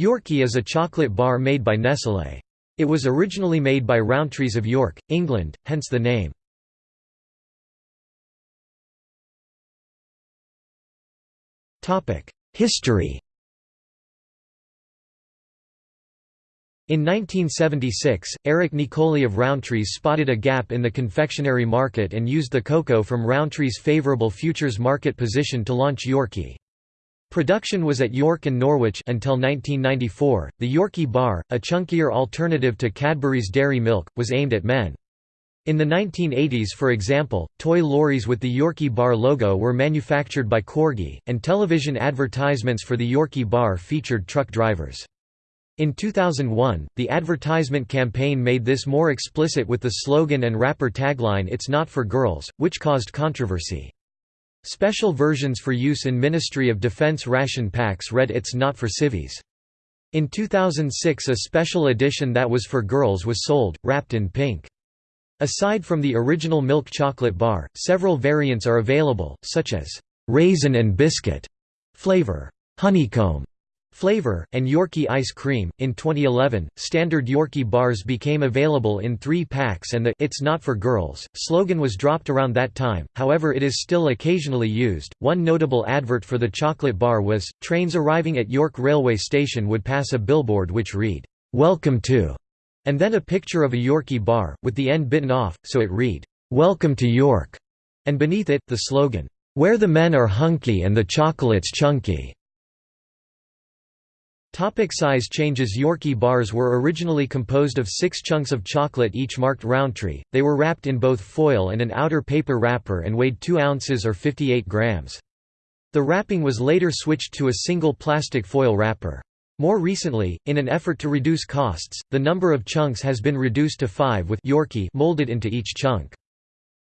Yorkie is a chocolate bar made by Nestlé. It was originally made by Rowntree's of York, England, hence the name. History In 1976, Eric Nicoli of Rowntree's spotted a gap in the confectionery market and used the cocoa from Rowntree's favorable futures market position to launch Yorkie. Production was at York and Norwich until 1994. The Yorkie bar, a chunkier alternative to Cadbury's dairy milk, was aimed at men. In the 1980s for example, toy lorries with the Yorkie bar logo were manufactured by Corgi, and television advertisements for the Yorkie bar featured truck drivers. In 2001, the advertisement campaign made this more explicit with the slogan and wrapper tagline It's Not for Girls, which caused controversy. Special versions for use in Ministry of Defense ration packs read It's Not for Civvies. In 2006 a special edition that was for girls was sold, wrapped in pink. Aside from the original milk chocolate bar, several variants are available, such as raisin and biscuit flavor, honeycomb, Flavor, and Yorkie ice cream. In 2011, standard Yorkie bars became available in three packs and the It's Not for Girls slogan was dropped around that time, however, it is still occasionally used. One notable advert for the chocolate bar was trains arriving at York Railway Station would pass a billboard which read, Welcome to, and then a picture of a Yorkie bar, with the end bitten off, so it read, Welcome to York, and beneath it, the slogan, Where the men are hunky and the chocolate's chunky. Topic size changes Yorkie bars were originally composed of six chunks of chocolate each marked Rowntree, they were wrapped in both foil and an outer paper wrapper and weighed 2 ounces or 58 grams. The wrapping was later switched to a single plastic foil wrapper. More recently, in an effort to reduce costs, the number of chunks has been reduced to five with Yorkie molded into each chunk.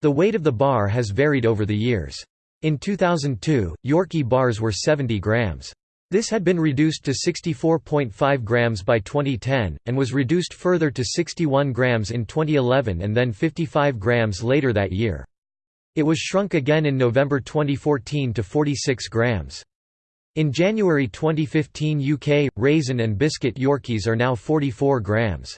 The weight of the bar has varied over the years. In 2002, Yorkie bars were 70 grams. This had been reduced to 64.5 grams by 2010, and was reduced further to 61 grams in 2011 and then 55 grams later that year. It was shrunk again in November 2014 to 46 grams. In January 2015 UK, raisin and biscuit Yorkies are now 44 grams.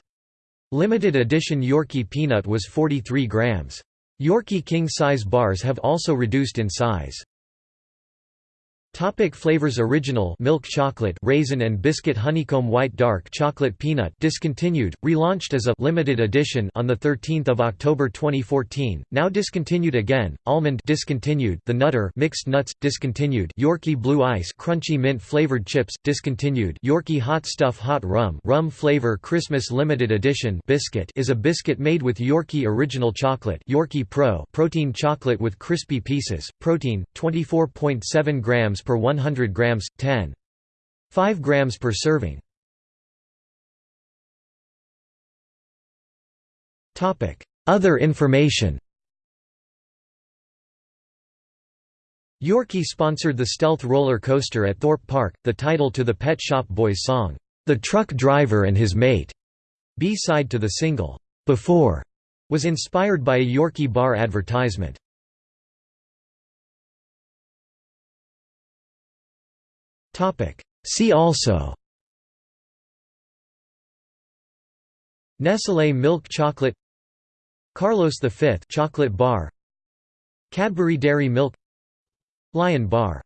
Limited edition Yorkie peanut was 43 grams. Yorkie king-size bars have also reduced in size. Topic flavors Original milk chocolate raisin and biscuit honeycomb white dark chocolate peanut discontinued relaunched as a limited edition on the 13th of October 2014 now discontinued again almond discontinued the nutter mixed nuts discontinued Yorkie blue ice crunchy mint flavored chips discontinued Yorkie hot stuff hot rum rum flavor Christmas limited edition biscuit is a biscuit made with Yorkie original chocolate Yorkie Pro protein chocolate with crispy pieces protein 24.7 grams per 100 grams, 10. 5 grams per serving. Other information Yorkie sponsored the Stealth roller coaster at Thorpe Park, the title to the Pet Shop Boys song, "'The Truck Driver and His Mate' B-side to the single, "'Before' was inspired by a Yorkie bar advertisement. See also. Nestlé milk chocolate. Carlos V chocolate bar. Cadbury Dairy Milk. Lion Bar